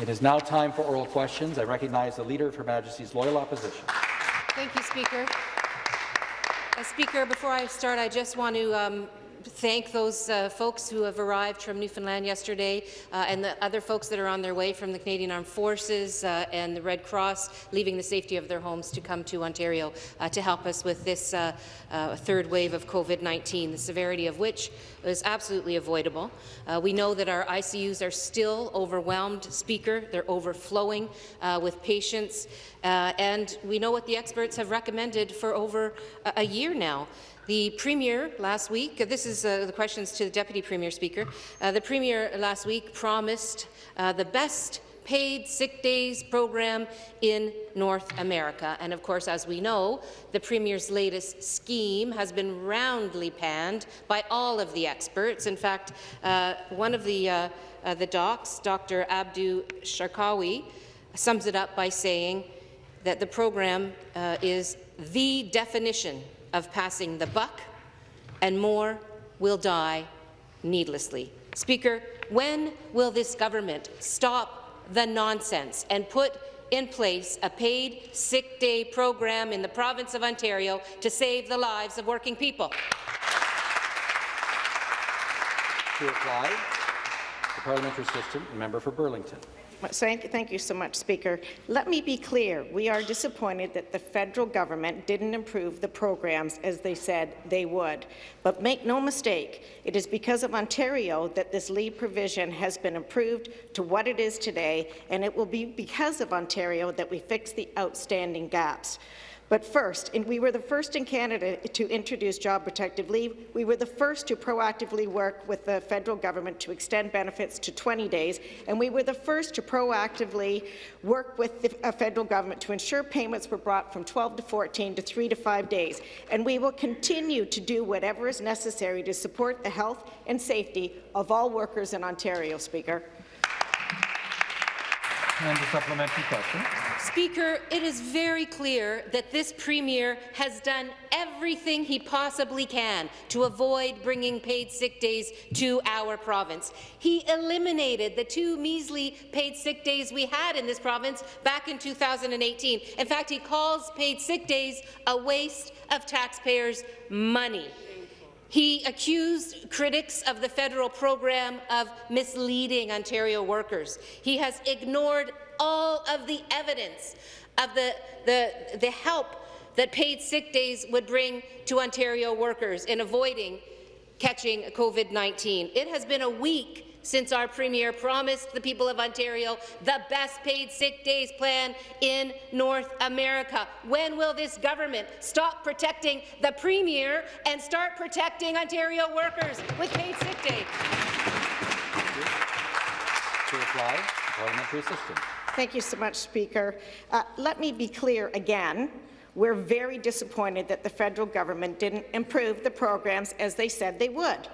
It is now time for oral questions. I recognize the Leader of Her Majesty's Loyal Opposition. Thank you, Speaker. Uh, Speaker, before I start, I just want to um, thank those uh, folks who have arrived from Newfoundland yesterday uh, and the other folks that are on their way from the Canadian Armed Forces uh, and the Red Cross, leaving the safety of their homes to come to Ontario uh, to help us with this uh, uh, third wave of COVID-19, the severity of which is absolutely avoidable. we know that our ICUs are still overwhelmed, Speaker. They're overflowing with patients, and we know what the experts have recommended for over a year now. The Premier last week, this is uh, the questions to the Deputy Premier Speaker, uh, the Premier last week promised uh, the best paid sick days program in North America. And of course, as we know, the Premier's latest scheme has been roundly panned by all of the experts. In fact, uh, one of the, uh, uh, the docs, Dr. Abdu Sharkawi, sums it up by saying that the program is the definition of passing the buck, and more will die needlessly. Speaker, when will this government stop the nonsense and put in place a paid sick day program in the province of Ontario to save the lives of working people? To reply, the parliamentary assistant, member for Burlington. Thank you so much, Speaker. Let me be clear. We are disappointed that the federal government didn't improve the programs as they said they would. But make no mistake, it is because of Ontario that this leave provision has been improved to what it is today, and it will be because of Ontario that we fix the outstanding gaps. But first, and we were the first in Canada to introduce job protective leave. We were the first to proactively work with the federal government to extend benefits to 20 days, and we were the first to proactively work with the federal government to ensure payments were brought from 12 to 14 to 3 to 5 days. And we will continue to do whatever is necessary to support the health and safety of all workers in Ontario, Speaker. And the supplementary question. Speaker, it is very clear that this Premier has done everything he possibly can to avoid bringing paid sick days to our province. He eliminated the two measly paid sick days we had in this province back in 2018. In fact, he calls paid sick days a waste of taxpayers' money. He accused critics of the federal program of misleading Ontario workers. He has ignored all of the evidence of the, the, the help that paid sick days would bring to Ontario workers in avoiding catching COVID-19. It has been a week since our Premier promised the people of Ontario the best paid sick days plan in North America. When will this government stop protecting the Premier and start protecting Ontario workers with paid sick days? To reply, parliamentary assistant. Thank you so much, Speaker. Uh, let me be clear again. We're very disappointed that the federal government didn't improve the programs as they said they would.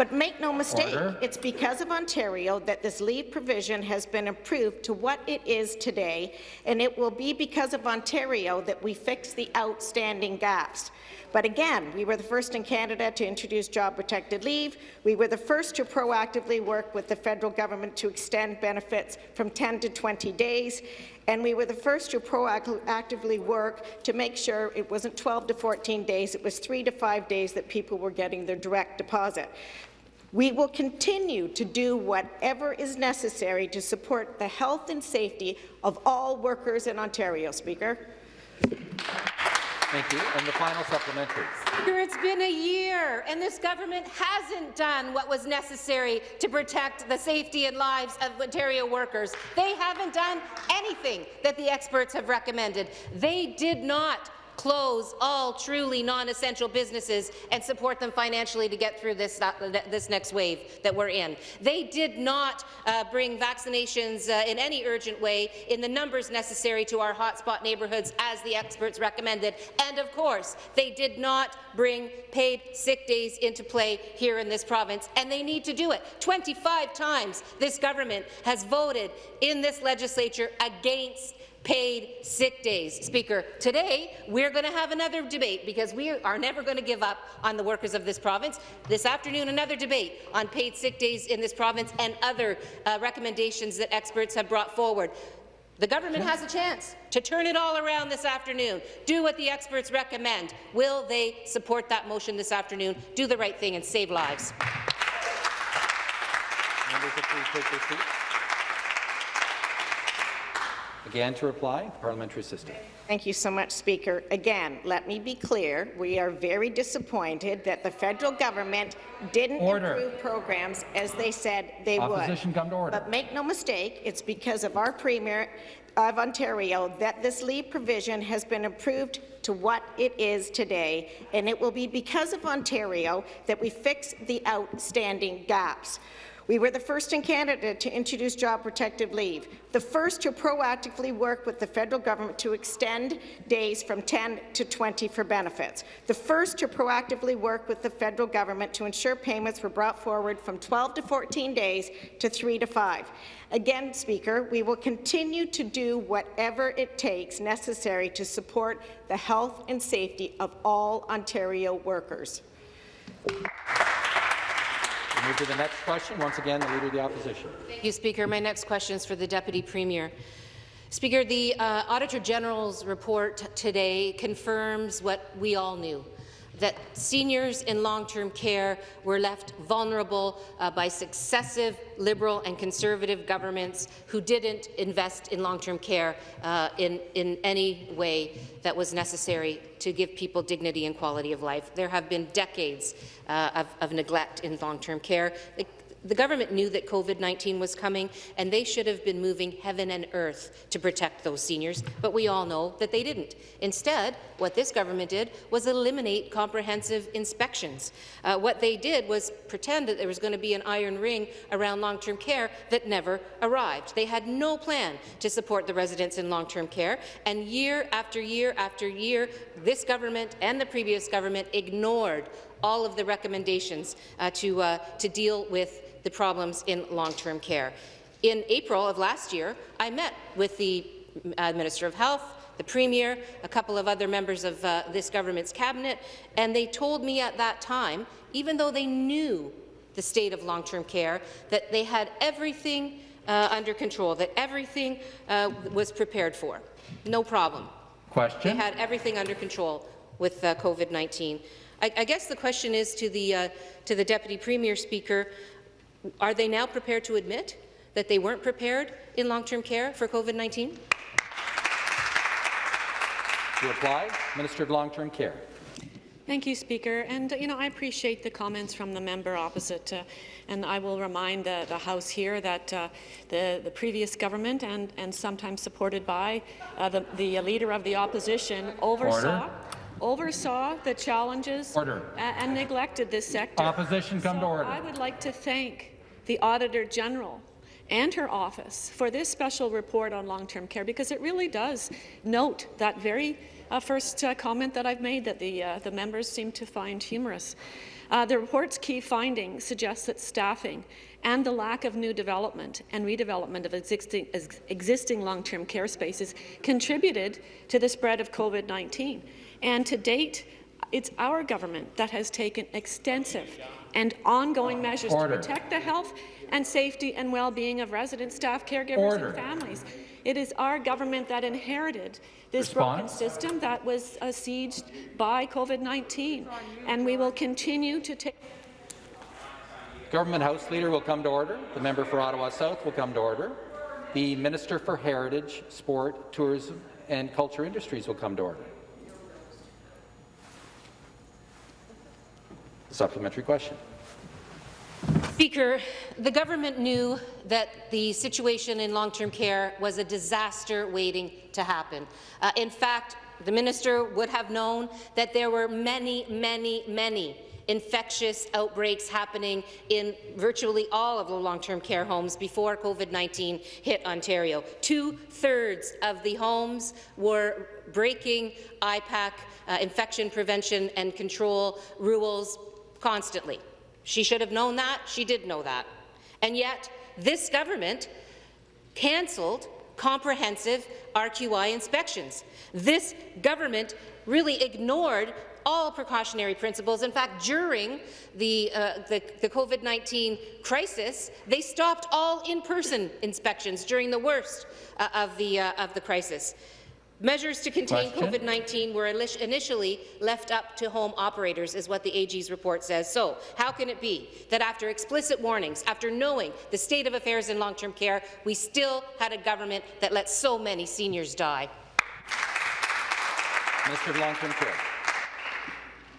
But make no mistake, Order. it's because of Ontario that this leave provision has been improved to what it is today, and it will be because of Ontario that we fix the outstanding gaps. But again, we were the first in Canada to introduce job-protected leave. We were the first to proactively work with the federal government to extend benefits from 10 to 20 days. And we were the first to proactively work to make sure it wasn't 12 to 14 days, it was three to five days that people were getting their direct deposit. We will continue to do whatever is necessary to support the health and safety of all workers in Ontario, Speaker. Thank you. And the final supplementary. Speaker, it's been a year, and this government hasn't done what was necessary to protect the safety and lives of Ontario workers. They haven't done anything that the experts have recommended. They did not close all truly non-essential businesses and support them financially to get through this, uh, this next wave that we're in. They did not uh, bring vaccinations uh, in any urgent way in the numbers necessary to our hotspot neighbourhoods as the experts recommended. And of course, they did not bring paid sick days into play here in this province, and they need to do it. 25 times this government has voted in this legislature against paid sick days. Speaker, today we're going to have another debate because we are never going to give up on the workers of this province. This afternoon, another debate on paid sick days in this province and other uh, recommendations that experts have brought forward. The government has a chance to turn it all around this afternoon. Do what the experts recommend. Will they support that motion this afternoon? Do the right thing and save lives. Members please take seats. Again, to reply, the parliamentary assistant. Thank you so much, Speaker. Again, let me be clear. We are very disappointed that the federal government didn't Order. improve programs as they said they Opposition would. come to order. But make no mistake, it's because of our Premier of Ontario that this leave provision has been improved to what it is today, and it will be because of Ontario that we fix the outstanding gaps. We were the first in Canada to introduce job protective leave, the first to proactively work with the federal government to extend days from 10 to 20 for benefits, the first to proactively work with the federal government to ensure payments were brought forward from 12 to 14 days to 3 to 5. Again, Speaker, we will continue to do whatever it takes necessary to support the health and safety of all Ontario workers. Move to the next question. Once again, the Leader of the Opposition. Thank you, Speaker. My next question is for the Deputy Premier. Speaker, the uh, Auditor General's report today confirms what we all knew, that seniors in long-term care were left vulnerable uh, by successive Liberal and Conservative governments who didn't invest in long-term care uh, in, in any way that was necessary to give people dignity and quality of life. There have been decades uh, of, of neglect in long-term care. The government knew that COVID-19 was coming, and they should have been moving heaven and earth to protect those seniors, but we all know that they didn't. Instead, what this government did was eliminate comprehensive inspections. Uh, what they did was pretend that there was going to be an iron ring around long-term care that never arrived. They had no plan to support the residents in long-term care, and year after year after year, this government and the previous government ignored all of the recommendations uh, to, uh, to deal with the problems in long-term care. In April of last year, I met with the uh, Minister of Health, the Premier, a couple of other members of uh, this government's cabinet, and they told me at that time, even though they knew the state of long-term care, that they had everything uh, under control, that everything uh, was prepared for. No problem. Question. They had everything under control with uh, COVID-19. I, I guess the question is to the, uh, to the Deputy Premier Speaker, are they now prepared to admit that they weren't prepared in long-term care for COVID-19? To reply, Minister of Long-Term Care. Thank you, Speaker. And, you know, I appreciate the comments from the member opposite. Uh, and I will remind the, the House here that uh, the, the previous government, and, and sometimes supported by uh, the, the leader of the opposition, oversaw, Order. Oversaw the challenges Order. and neglected this sector. Opposition come to order. I would like to thank the Auditor General and her office for this special report on long-term care because it really does note that very uh, first uh, comment that I've made that the, uh, the members seem to find humorous. Uh, the report's key findings suggest that staffing and the lack of new development and redevelopment of existing, ex existing long-term care spaces contributed to the spread of COVID-19. And to date, it's our government that has taken extensive and ongoing measures Order. to protect the health and safety and well-being of residents, staff, caregivers Order. and families. It is our government that inherited this broken system that was uh, sieged by COVID-19, and we will continue to take Government House Leader will come to order. The member for Ottawa South will come to order. The Minister for Heritage, Sport, Tourism and Culture Industries will come to order. Supplementary question. Speaker, the government knew that the situation in long-term care was a disaster waiting to happen. Uh, in fact, the minister would have known that there were many, many, many infectious outbreaks happening in virtually all of the long-term care homes before COVID-19 hit Ontario. Two-thirds of the homes were breaking IPAC, uh, infection prevention and control rules constantly. She should have known that. She did know that. And yet, this government cancelled comprehensive RQI inspections. This government really ignored all precautionary principles. In fact, during the, uh, the, the COVID-19 crisis, they stopped all in-person inspections during the worst uh, of, the, uh, of the crisis. Measures to contain COVID-19 were initially left up to home operators, is what the AG's report says. So, how can it be that after explicit warnings, after knowing the state of affairs in long-term care, we still had a government that let so many seniors die? Mr. Long-Term Care.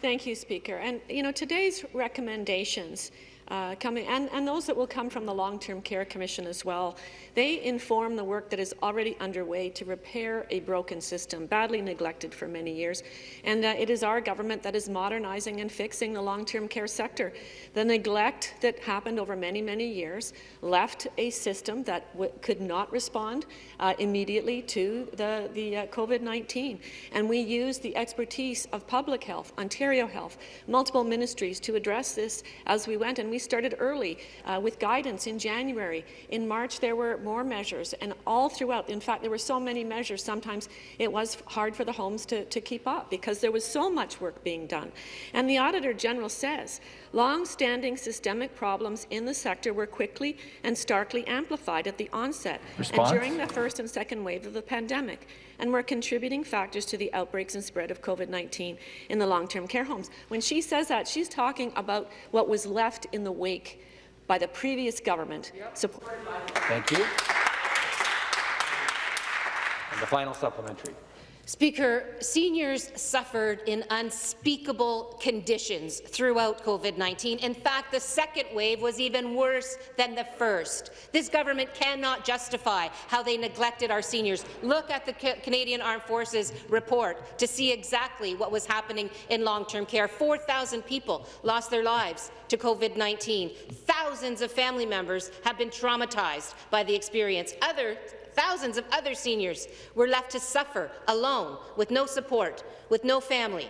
Thank you, Speaker. And you know, today's recommendations uh, coming, and, and those that will come from the Long-Term Care Commission as well. They inform the work that is already underway to repair a broken system, badly neglected for many years. And uh, it is our government that is modernizing and fixing the long-term care sector. The neglect that happened over many, many years left a system that could not respond uh, immediately to the, the uh, COVID-19. And we used the expertise of public health, Ontario Health, multiple ministries to address this as we went. And we started early uh, with guidance in January. In March, there were more measures, and all throughout, in fact, there were so many measures, sometimes it was hard for the homes to, to keep up because there was so much work being done. And the Auditor General says long-standing systemic problems in the sector were quickly and starkly amplified at the onset Response? and during the first and second wave of the pandemic and were contributing factors to the outbreaks and spread of COVID-19 in the long-term care homes. When she says that, she's talking about what was left in the wake by the previous government. Yep. Thank you. And the final supplementary. Speaker, seniors suffered in unspeakable conditions throughout COVID-19. In fact, the second wave was even worse than the first. This government cannot justify how they neglected our seniors. Look at the Canadian Armed Forces report to see exactly what was happening in long-term care. 4,000 people lost their lives to COVID-19. Thousands of family members have been traumatized by the experience. Other Thousands of other seniors were left to suffer alone, with no support, with no family.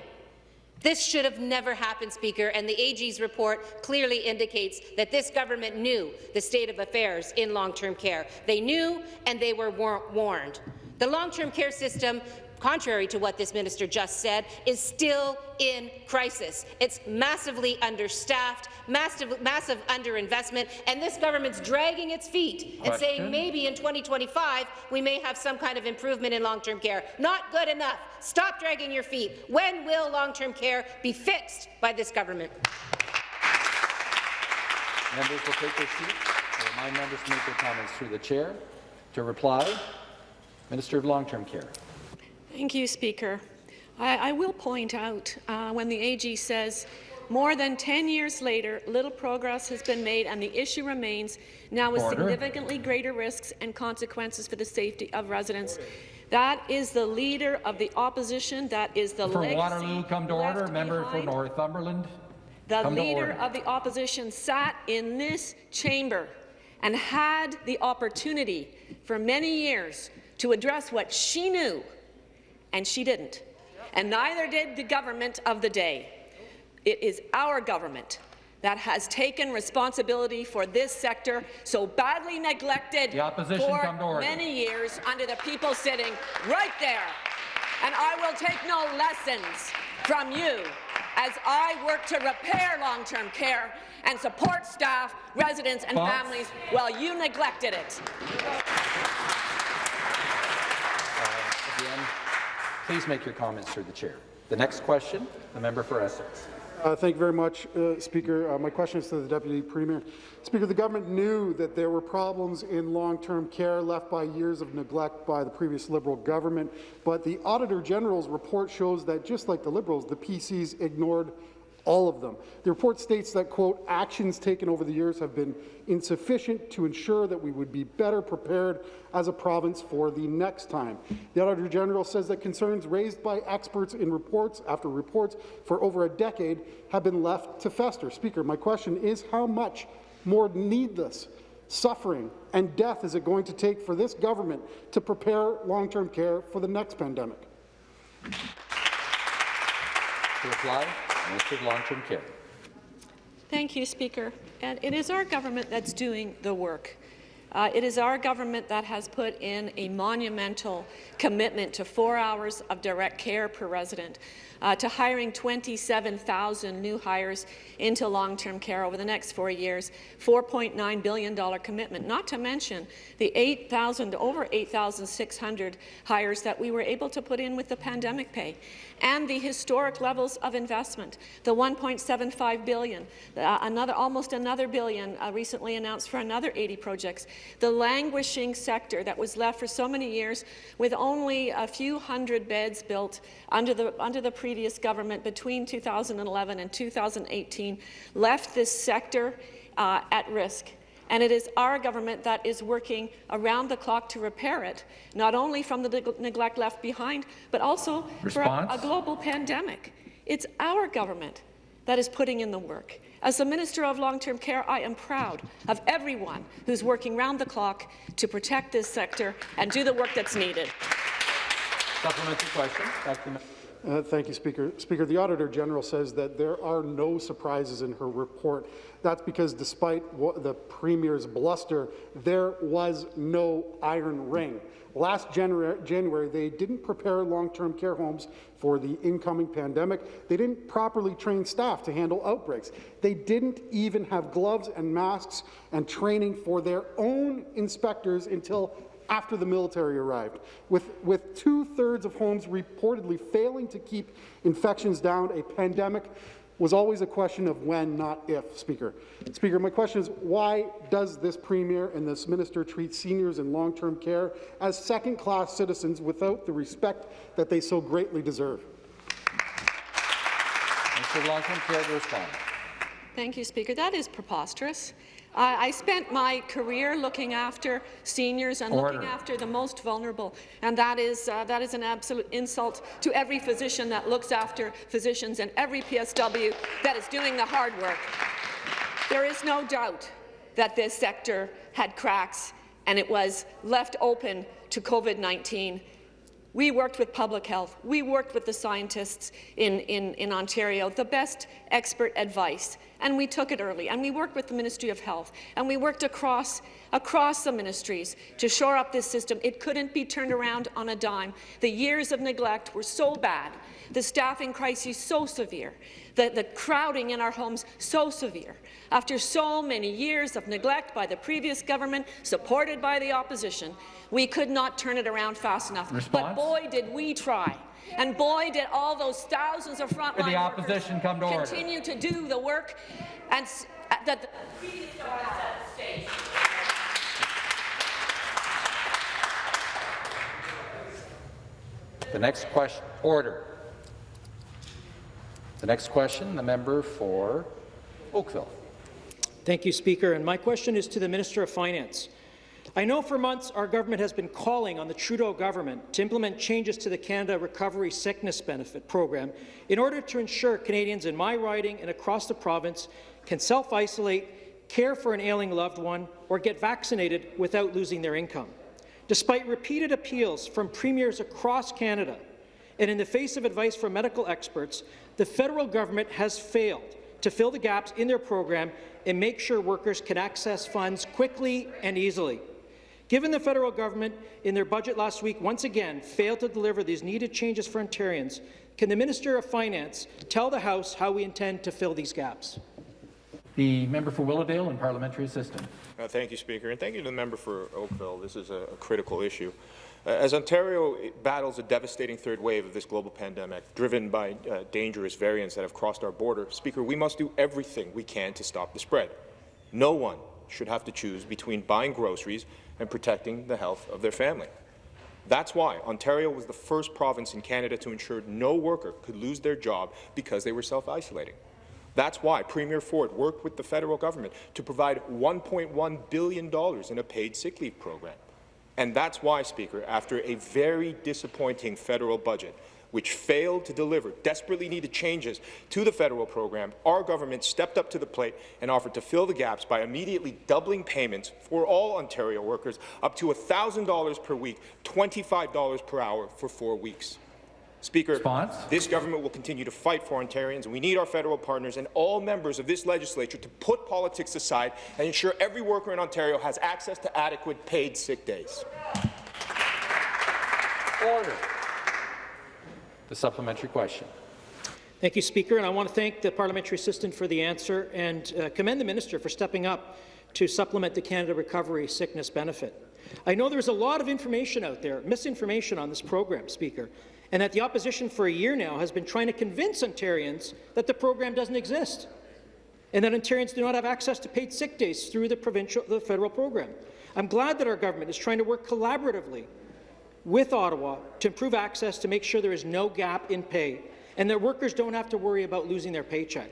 This should have never happened, Speaker, and the AG's report clearly indicates that this government knew the state of affairs in long-term care. They knew and they were war warned. The long-term care system contrary to what this minister just said, is still in crisis. It's massively understaffed, massive, massive underinvestment, and this government's dragging its feet Question. and saying maybe in 2025 we may have some kind of improvement in long-term care. Not good enough. Stop dragging your feet. When will long-term care be fixed by this government? Members will take their seats. I remind members to make their comments through the chair. To reply, Minister of Long-Term Care. Thank you, Speaker. I, I will point out uh, when the AG says more than 10 years later, little progress has been made and the issue remains, now with Order. significantly greater risks and consequences for the safety of residents. That is the leader of the opposition. That is the For Waterloo, come to order. Member for Northumberland. The leader of the opposition sat in this chamber and had the opportunity for many years to address what she knew and she didn't. And neither did the government of the day. It is our government that has taken responsibility for this sector so badly neglected for many years under the people sitting right there. And I will take no lessons from you as I work to repair long-term care and support staff, residents and Fox. families while you neglected it. Please make your comments through the chair. The next question, the member for Essex. Uh, thank you very much, uh, Speaker. Uh, my question is to the Deputy Premier. Speaker, the government knew that there were problems in long-term care left by years of neglect by the previous Liberal government, but the Auditor General's report shows that just like the Liberals, the PCs ignored all of them. The report states that, quote, actions taken over the years have been insufficient to ensure that we would be better prepared as a province for the next time. The Auditor General says that concerns raised by experts in reports after reports for over a decade have been left to fester. Speaker, my question is how much more needless suffering and death is it going to take for this government to prepare long-term care for the next pandemic? To reply, Minister of Long-Term Care. Thank you, Speaker. And it is our government that's doing the work. Uh, it is our government that has put in a monumental commitment to four hours of direct care per resident, uh, to hiring 27,000 new hires into long-term care over the next four years, $4.9 billion commitment, not to mention the 8,000, over 8,600 hires that we were able to put in with the pandemic pay, and the historic levels of investment, the 1.75 billion, uh, another, almost another billion uh, recently announced for another 80 projects, the languishing sector that was left for so many years with only a few hundred beds built under the, under the previous government between 2011 and 2018 left this sector uh, at risk. And it is our government that is working around the clock to repair it, not only from the neglect left behind, but also Response? for a, a global pandemic. It's our government that is putting in the work. As the Minister of Long-Term Care, I am proud of everyone who's working round the clock to protect this sector and do the work that's needed. Supplementary question. Uh, thank you, Speaker. Speaker, the Auditor General says that there are no surprises in her report. That's because despite the Premier's bluster, there was no iron ring. Last January, January, they didn't prepare long-term care homes for the incoming pandemic. They didn't properly train staff to handle outbreaks. They didn't even have gloves and masks and training for their own inspectors until after the military arrived. With, with two-thirds of homes reportedly failing to keep infections down, a pandemic was always a question of when, not if, Speaker. Speaker, my question is, why does this Premier and this Minister treat seniors in long-term care as second-class citizens without the respect that they so greatly deserve? Minister of Long-Term Care to respond. Thank you, Speaker. That is preposterous. Uh, I spent my career looking after seniors and Order. looking after the most vulnerable, and that is, uh, that is an absolute insult to every physician that looks after physicians and every PSW that is doing the hard work. There is no doubt that this sector had cracks and it was left open to COVID-19 we worked with public health. We worked with the scientists in, in, in Ontario, the best expert advice, and we took it early. And we worked with the Ministry of Health, and we worked across, across the ministries to shore up this system. It couldn't be turned around on a dime. The years of neglect were so bad, the staffing crisis so severe, the, the crowding in our homes so severe. After so many years of neglect by the previous government, supported by the opposition, we could not turn it around fast enough. Response? But boy, did we try. And boy, did all those thousands of frontline the opposition workers come to order. continue to do the work and uh, that the previous government set the stage. The next question, order. The next question, the member for Oakville. Thank you, Speaker. And my question is to the Minister of Finance. I know for months our government has been calling on the Trudeau government to implement changes to the Canada Recovery Sickness Benefit program in order to ensure Canadians in my riding and across the province can self-isolate, care for an ailing loved one, or get vaccinated without losing their income. Despite repeated appeals from premiers across Canada, and in the face of advice from medical experts, the federal government has failed to fill the gaps in their program and make sure workers can access funds quickly and easily. Given the federal government, in their budget last week, once again failed to deliver these needed changes for Ontarians, can the Minister of Finance tell the House how we intend to fill these gaps? The member for Willowdale and parliamentary assistant. Uh, thank you, Speaker, and thank you to the member for Oakville. This is a, a critical issue. Uh, as Ontario battles a devastating third wave of this global pandemic, driven by uh, dangerous variants that have crossed our border, Speaker, we must do everything we can to stop the spread. No one should have to choose between buying groceries and protecting the health of their family. That's why Ontario was the first province in Canada to ensure no worker could lose their job because they were self-isolating. That's why Premier Ford worked with the federal government to provide $1.1 billion in a paid sick leave program. And that's why, Speaker, after a very disappointing federal budget, which failed to deliver desperately needed changes to the federal program, our government stepped up to the plate and offered to fill the gaps by immediately doubling payments for all Ontario workers up to $1,000 per week, $25 per hour for four weeks. Speaker, Response? this government will continue to fight for Ontarians, we need our federal partners and all members of this legislature to put politics aside and ensure every worker in Ontario has access to adequate paid sick days. Order. The supplementary question. Thank you, Speaker, and I want to thank the parliamentary assistant for the answer and uh, commend the minister for stepping up to supplement the Canada Recovery Sickness Benefit. I know there's a lot of information out there, misinformation on this program, Speaker, and that the opposition for a year now has been trying to convince Ontarians that the program doesn't exist and that Ontarians do not have access to paid sick days through the provincial, the federal program. I'm glad that our government is trying to work collaboratively with Ottawa to improve access to make sure there is no gap in pay and that workers don't have to worry about losing their paycheck.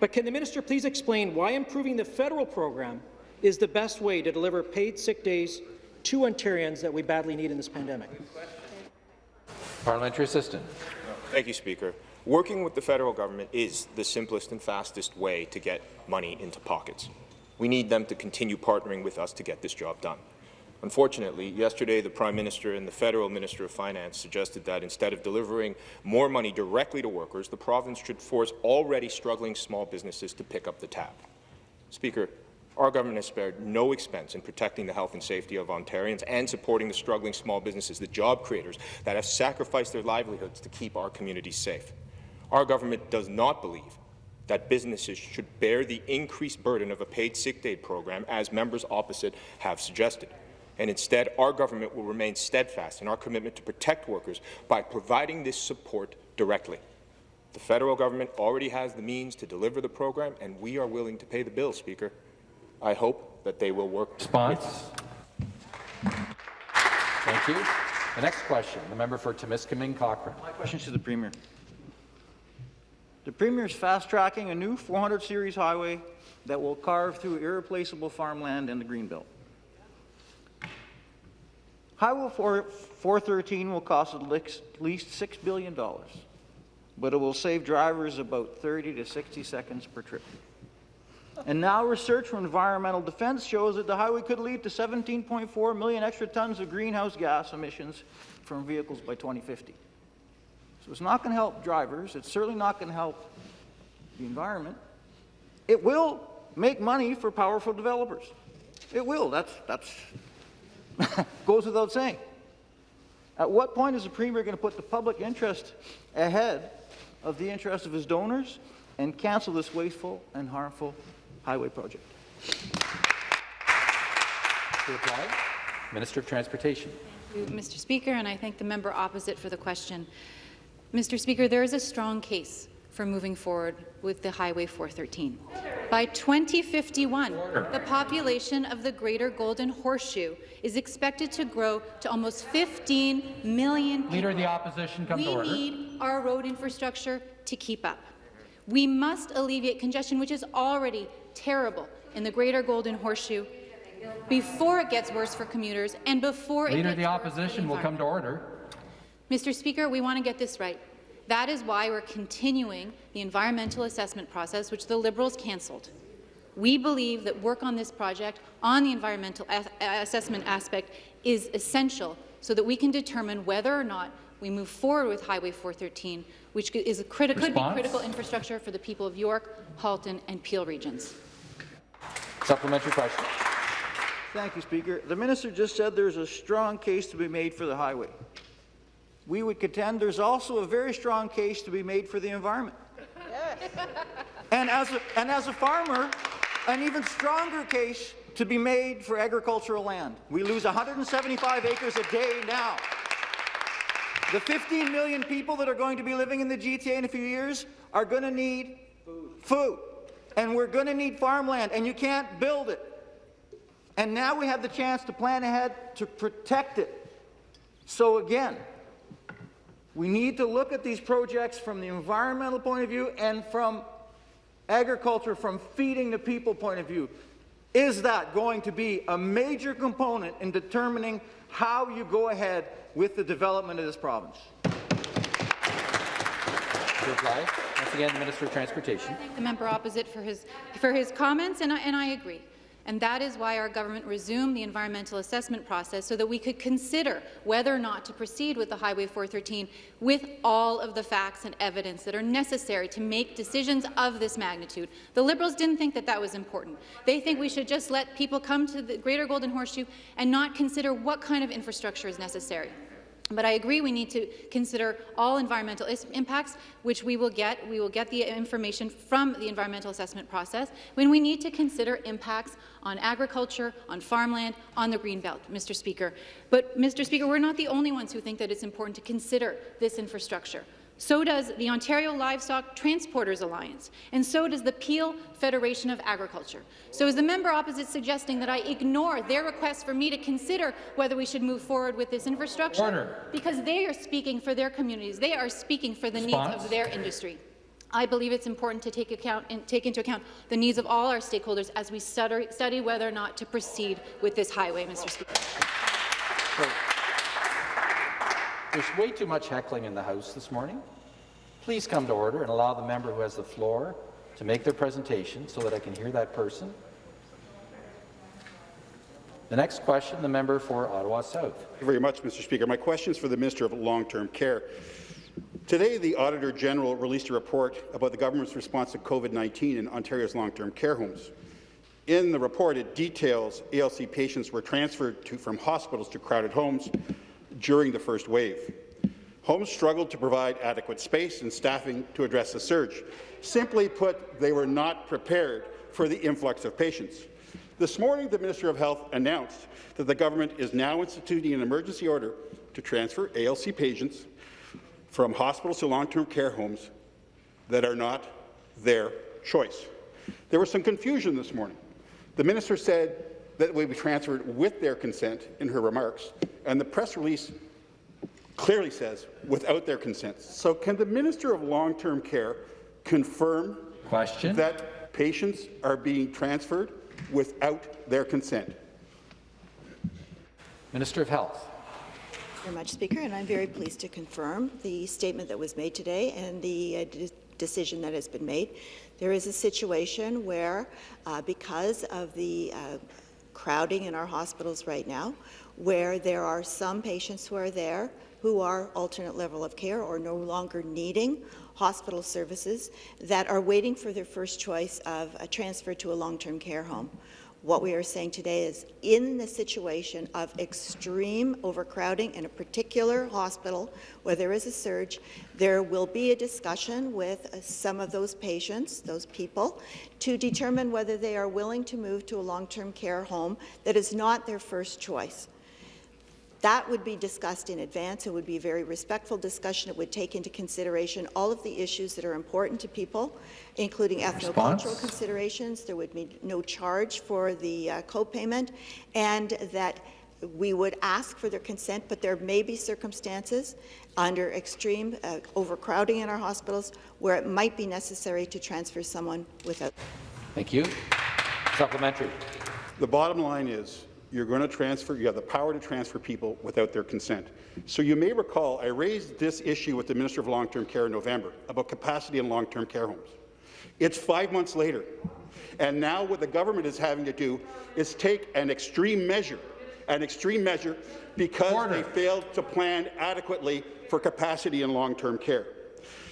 But can the minister please explain why improving the federal program is the best way to deliver paid sick days to Ontarians that we badly need in this pandemic? Parliamentary assistant. Thank you, Speaker. Working with the federal government is the simplest and fastest way to get money into pockets. We need them to continue partnering with us to get this job done. Unfortunately, yesterday the Prime Minister and the Federal Minister of Finance suggested that instead of delivering more money directly to workers, the province should force already struggling small businesses to pick up the tab. Speaker, our government has spared no expense in protecting the health and safety of Ontarians and supporting the struggling small businesses, the job creators that have sacrificed their livelihoods to keep our communities safe. Our government does not believe that businesses should bear the increased burden of a paid sick day program, as members opposite have suggested. And instead, our government will remain steadfast in our commitment to protect workers by providing this support directly. The federal government already has the means to deliver the program, and we are willing to pay the bill, Speaker. I hope that they will work. Response. Thank you. The next question, the member for Timiskaming Cochrane. My question is to the Premier. The Premier is fast-tracking a new 400 series highway that will carve through irreplaceable farmland in the Greenbelt. Highway 4, 413 will cost at least $6 billion, but it will save drivers about 30 to 60 seconds per trip. And now research from Environmental Defence shows that the highway could lead to 17.4 million extra tons of greenhouse gas emissions from vehicles by 2050. So it's not going to help drivers. It's certainly not going to help the environment. It will make money for powerful developers. It will. That's, that's goes without saying. At what point is the Premier going to put the public interest ahead of the interest of his donors and cancel this wasteful and harmful highway project? Minister of Transportation. Thank you, Mr. Speaker, and I thank the member opposite for the question. Mr. Speaker, there is a strong case for moving forward with the Highway 413. By 2051, the population of the Greater Golden Horseshoe is expected to grow to almost 15 million people. Leader of the Opposition, come we to order. need our road infrastructure to keep up. We must alleviate congestion, which is already terrible in the Greater Golden Horseshoe, before it gets worse for commuters and before Leader it of the gets worse for Opposition will come to order. Mr. Speaker, we want to get this right. That is why we're continuing the environmental assessment process, which the Liberals cancelled. We believe that work on this project, on the environmental assessment aspect, is essential so that we can determine whether or not we move forward with Highway 413, which is a criti could be critical infrastructure for the people of York, Halton and Peel regions. Supplementary question. Thank you, Speaker. The minister just said there's a strong case to be made for the highway. We would contend there's also a very strong case to be made for the environment. Yes. and, as a, and as a farmer, an even stronger case to be made for agricultural land. We lose 175 acres a day now. The 15 million people that are going to be living in the GTA in a few years are going to need food. food. And we're going to need farmland, and you can't build it. And now we have the chance to plan ahead to protect it. So again, we need to look at these projects from the environmental point of view and from agriculture, from feeding the people point of view. Is that going to be a major component in determining how you go ahead with the development of this province? To reply, once again, the Minister of Transportation. I thank the member opposite for his, for his comments, and I, and I agree. And that is why our government resumed the environmental assessment process so that we could consider whether or not to proceed with the Highway 413 with all of the facts and evidence that are necessary to make decisions of this magnitude. The Liberals didn't think that that was important. They think we should just let people come to the Greater Golden Horseshoe and not consider what kind of infrastructure is necessary. But I agree we need to consider all environmental impacts, which we will get. We will get the information from the environmental assessment process when we need to consider impacts on agriculture, on farmland, on the Greenbelt, Mr. Speaker. But, Mr. Speaker, we're not the only ones who think that it's important to consider this infrastructure. So does the Ontario Livestock Transporters Alliance, and so does the Peel Federation of Agriculture. So is the member opposite suggesting that I ignore their request for me to consider whether we should move forward with this infrastructure? Order. Because they are speaking for their communities. They are speaking for the Response? needs of their industry. I believe it's important to take, account, take, into account the needs of all our stakeholders as we study, study whether or not to proceed with this highway, Mr. Speaker. So, there's way too much heckling in the House this morning. Please come to order and allow the member who has the floor to make their presentation so that I can hear that person. The next question, the member for Ottawa South. Thank you very much, Mr. Speaker. My question is for the Minister of Long-Term Care. Today, the Auditor General released a report about the government's response to COVID-19 in Ontario's long-term care homes. In the report, it details ALC patients were transferred to, from hospitals to crowded homes, during the first wave. Homes struggled to provide adequate space and staffing to address the surge. Simply put, they were not prepared for the influx of patients. This morning, the Minister of Health announced that the government is now instituting an emergency order to transfer ALC patients from hospitals to long-term care homes that are not their choice. There was some confusion this morning. The minister said that we be transferred with their consent in her remarks, and the press release clearly says without their consent. So can the Minister of Long-Term Care confirm Question. that patients are being transferred without their consent? Minister of Health. Thank you very much, Speaker, and I'm very pleased to confirm the statement that was made today and the uh, decision that has been made. There is a situation where, uh, because of the uh, crowding in our hospitals right now, where there are some patients who are there who are alternate level of care or no longer needing hospital services that are waiting for their first choice of a transfer to a long-term care home. What we are saying today is in the situation of extreme overcrowding in a particular hospital where there is a surge, there will be a discussion with uh, some of those patients, those people, to determine whether they are willing to move to a long-term care home that is not their first choice. That would be discussed in advance. It would be a very respectful discussion. It would take into consideration all of the issues that are important to people, including ethnocultural considerations. There would be no charge for the uh, co-payment, and that we would ask for their consent, but there may be circumstances under extreme uh, overcrowding in our hospitals where it might be necessary to transfer someone without. Thank you. Supplementary. The bottom line is you're going to transfer, you have the power to transfer people without their consent. So you may recall I raised this issue with the Minister of Long-Term Care in November about capacity in long-term care homes. It's five months later, and now what the government is having to do is take an extreme measure, an extreme measure because Order. they failed to plan adequately for capacity in long-term care.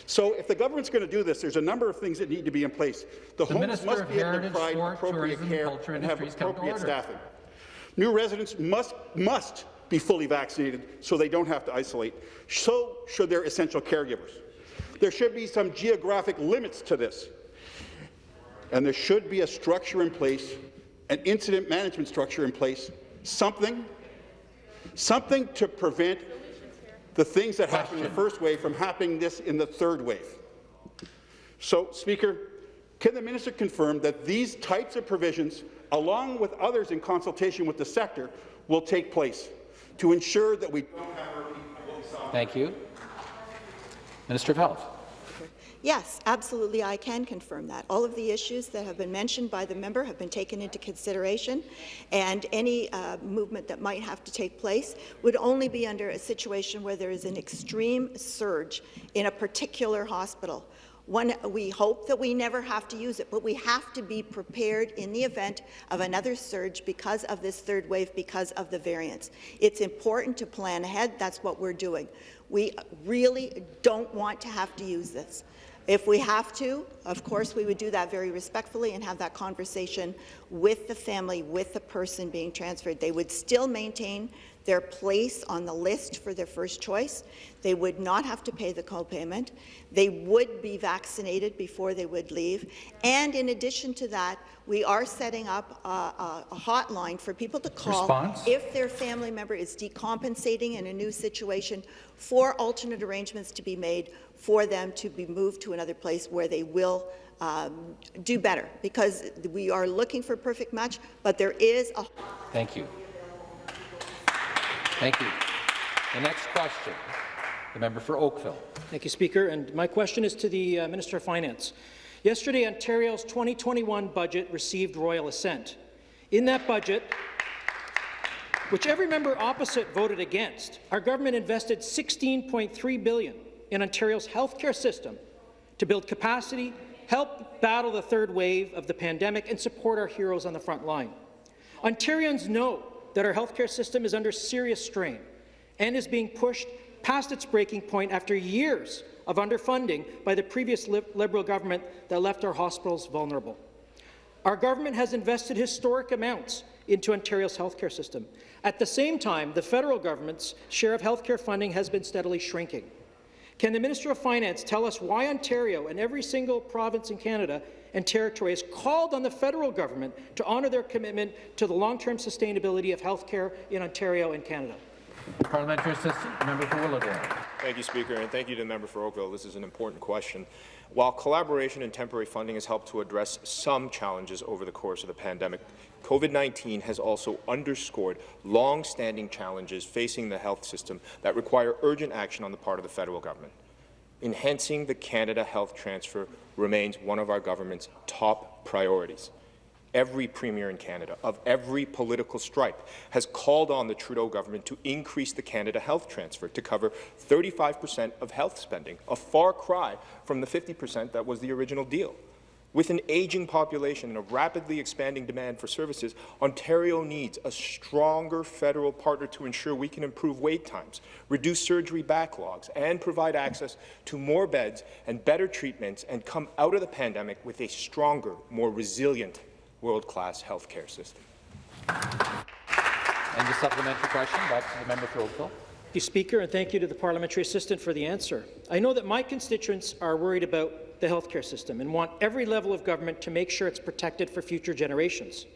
So if the government's going to do this, there's a number of things that need to be in place. The, the homes Minister must be able to provide appropriate care and have appropriate staffing. New residents must, must be fully vaccinated so they don't have to isolate. So should their essential caregivers. There should be some geographic limits to this. And there should be a structure in place, an incident management structure in place, something, something to prevent the things that happened in the first wave from happening this in the third wave. So, Speaker, can the minister confirm that these types of provisions along with others in consultation with the sector, will take place to ensure that we Thank you. Minister of Health. Yes, absolutely, I can confirm that. All of the issues that have been mentioned by the member have been taken into consideration, and any uh, movement that might have to take place would only be under a situation where there is an extreme surge in a particular hospital One, we hope that we never have to use it, but we have to be prepared in the event of another surge because of this third wave, because of the variants. It's important to plan ahead. That's what we're doing. We really don't want to have to use this. If we have to, of course, we would do that very respectfully and have that conversation with the family, with the person being transferred. They would still maintain their place on the list for their first choice. They would not have to pay the copayment. They would be vaccinated before they would leave. And in addition to that, we are setting up a, a, a hotline for people to call Response? if their family member is decompensating in a new situation for alternate arrangements to be made for them to be moved to another place where they will um, do better because we are looking for perfect match, but there is a Thank you. Thank you. The next question, the member for Oakville. Thank you, Speaker. And my question is to the uh, Minister of Finance. Yesterday, Ontario's 2021 budget received royal assent. In that budget, which every member opposite voted against, our government invested 16.3 billion in Ontario's healthcare system to build capacity, help battle the third wave of the pandemic, and support our heroes on the front line. Ontarians know that our healthcare system is under serious strain and is being pushed past its breaking point after years of underfunding by the previous li Liberal government that left our hospitals vulnerable. Our government has invested historic amounts into Ontario's healthcare system. At the same time, the federal government's share of healthcare funding has been steadily shrinking. Can the Minister of Finance tell us why Ontario and every single province in Canada and territory has called on the federal government to honour their commitment to the long-term sustainability of healthcare in Ontario and Canada? Parliamentary Assistant, member for Willowdale. Thank you, Speaker, and thank you to the member for Oakville. This is an important question. While collaboration and temporary funding has helped to address some challenges over the course of the pandemic, COVID-19 has also underscored long-standing challenges facing the health system that require urgent action on the part of the federal government. Enhancing the Canada Health Transfer remains one of our government's top priorities every premier in Canada, of every political stripe, has called on the Trudeau government to increase the Canada Health Transfer to cover 35 per cent of health spending, a far cry from the 50 per cent that was the original deal. With an aging population and a rapidly expanding demand for services, Ontario needs a stronger federal partner to ensure we can improve wait times, reduce surgery backlogs, and provide access to more beds and better treatments and come out of the pandemic with a stronger, more resilient world-class healthcare system. And the supplementary question, back to the member for Oakville. Thank you, Speaker, and thank you to the parliamentary assistant for the answer. I know that my constituents are worried about the healthcare system and want every level of government to make sure it's protected for future generations.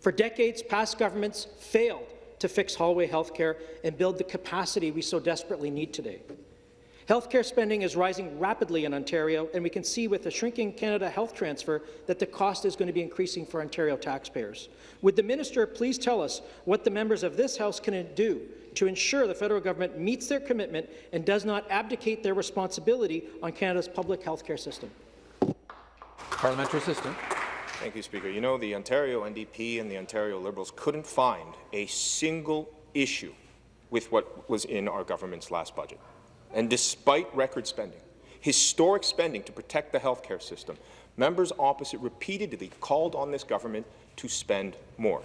For decades, past governments failed to fix hallway healthcare and build the capacity we so desperately need today. Healthcare spending is rising rapidly in Ontario, and we can see with the shrinking Canada Health Transfer that the cost is going to be increasing for Ontario taxpayers. Would the minister please tell us what the members of this House can do to ensure the federal government meets their commitment and does not abdicate their responsibility on Canada's public healthcare system? Parliamentary Assistant. Thank you, Speaker. You know, the Ontario NDP and the Ontario Liberals couldn't find a single issue with what was in our government's last budget. And despite record spending, historic spending to protect the healthcare system, members opposite repeatedly called on this government to spend more.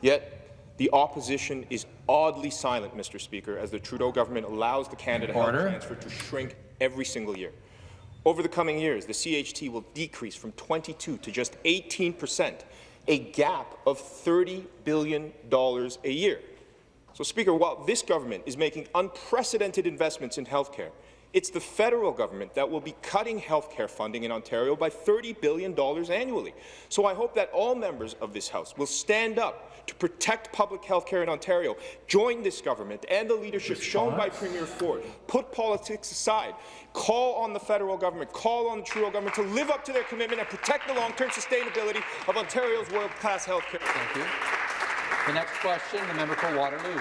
Yet, the opposition is oddly silent, Mr. Speaker, as the Trudeau government allows the Canada Order. Health Transfer to shrink every single year. Over the coming years, the CHT will decrease from 22 to just 18 percent, a gap of $30 billion a year. So, Speaker, while this government is making unprecedented investments in healthcare, it's the federal government that will be cutting healthcare funding in Ontario by $30 billion annually. So I hope that all members of this House will stand up to protect public health care in Ontario, join this government and the leadership Response? shown by Premier Ford, put politics aside, call on the federal government, call on the Trudeau government to live up to their commitment and protect the long-term sustainability of Ontario's world-class health care. Thank you. The next question, the member for Waterloo.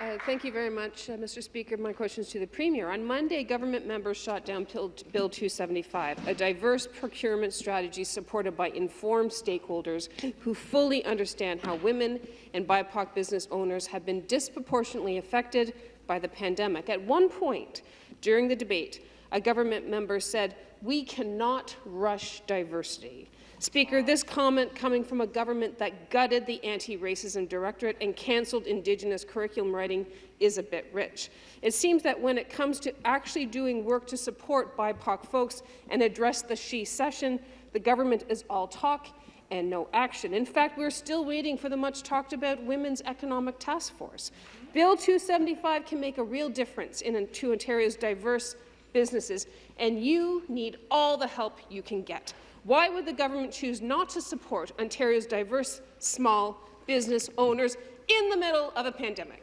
Uh, thank you very much, uh, Mr. Speaker. My question is to the Premier. On Monday, government members shot down Bill, Bill 275, a diverse procurement strategy supported by informed stakeholders who fully understand how women and BIPOC business owners have been disproportionately affected by the pandemic. At one point during the debate, a government member said we cannot rush diversity. Speaker, this comment coming from a government that gutted the Anti-Racism Directorate and cancelled Indigenous curriculum writing is a bit rich. It seems that when it comes to actually doing work to support BIPOC folks and address the she session, the government is all talk and no action. In fact, we're still waiting for the much talked about Women's Economic Task Force. Bill 275 can make a real difference in to Ontario's diverse businesses, and you need all the help you can get. Why would the government choose not to support Ontario's diverse small business owners in the middle of a pandemic?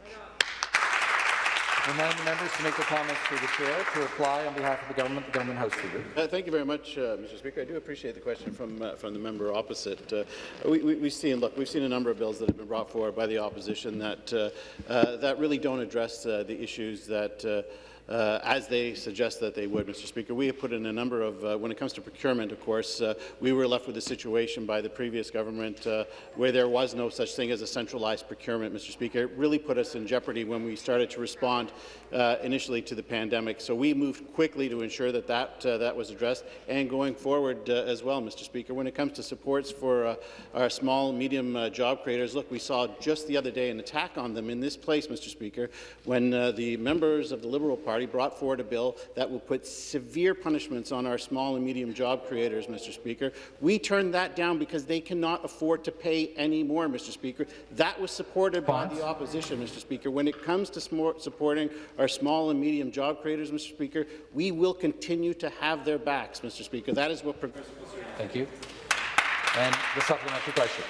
Remind the members to make their comments through the chair. To reply on behalf of the government, the government house leader. Uh, thank you very much, uh, Mr. Speaker. I do appreciate the question from uh, from the member opposite. Uh, we, we, we've seen, look, we've seen a number of bills that have been brought forward by the opposition that uh, uh, that really don't address the issues that uh, as they suggest that they would, Mr. Speaker. We have put in a number of, uh, when it comes to procurement, of course, uh, we were left with a situation by the previous government uh, where there was no such thing as a centralized procurement, Mr. Speaker. It really put us in jeopardy when we started to respond uh, initially to the pandemic. So we moved quickly to ensure that that, uh, that was addressed, and going forward as well, Mr. Speaker. When it comes to supports for our small, medium job creators, look, we saw just the other day an attack on them in this place, Mr. Speaker, when the members of the Liberal Party Party brought forward a bill that will put severe punishments on our small and medium job creators, Mr. Speaker. We turned that down because they cannot afford to pay any more, Mr. Speaker. That was supported by the opposition, Mr. Speaker. When it comes to supporting our small and medium job creators, Mr. Speaker, we will continue to have their backs, Mr. Speaker. That is what progressive Thank you. And the supplementary question.